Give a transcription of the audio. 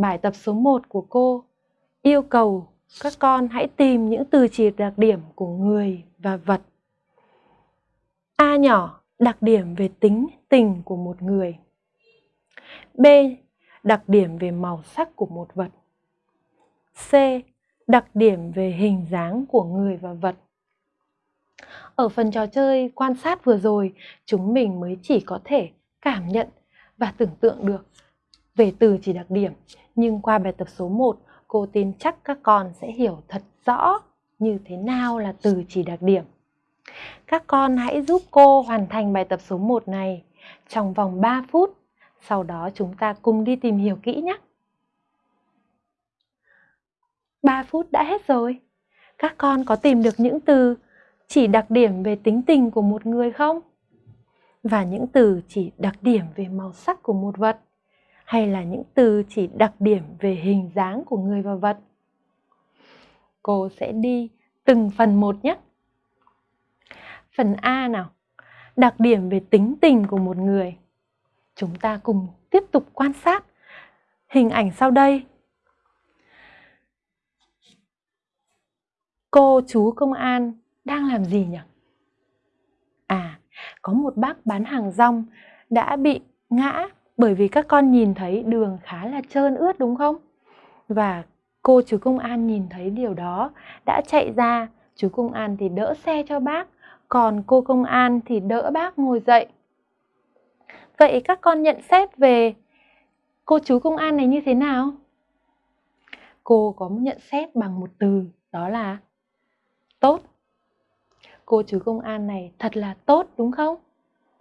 Bài tập số 1 của cô yêu cầu các con hãy tìm những từ chỉ đặc điểm của người và vật. A nhỏ, đặc điểm về tính tình của một người. B, đặc điểm về màu sắc của một vật. C, đặc điểm về hình dáng của người và vật. Ở phần trò chơi quan sát vừa rồi, chúng mình mới chỉ có thể cảm nhận và tưởng tượng được về từ chỉ đặc điểm. Nhưng qua bài tập số 1, cô tin chắc các con sẽ hiểu thật rõ như thế nào là từ chỉ đặc điểm. Các con hãy giúp cô hoàn thành bài tập số 1 này trong vòng 3 phút. Sau đó chúng ta cùng đi tìm hiểu kỹ nhé. 3 phút đã hết rồi. Các con có tìm được những từ chỉ đặc điểm về tính tình của một người không? Và những từ chỉ đặc điểm về màu sắc của một vật? Hay là những từ chỉ đặc điểm về hình dáng của người và vật? Cô sẽ đi từng phần một nhé. Phần A nào. Đặc điểm về tính tình của một người. Chúng ta cùng tiếp tục quan sát hình ảnh sau đây. Cô chú công an đang làm gì nhỉ? À, có một bác bán hàng rong đã bị ngã bởi vì các con nhìn thấy đường khá là trơn ướt đúng không? Và cô chú công an nhìn thấy điều đó đã chạy ra, chú công an thì đỡ xe cho bác, còn cô công an thì đỡ bác ngồi dậy. Vậy các con nhận xét về cô chú công an này như thế nào? Cô có nhận xét bằng một từ đó là tốt cô chú công an này thật là tốt đúng không?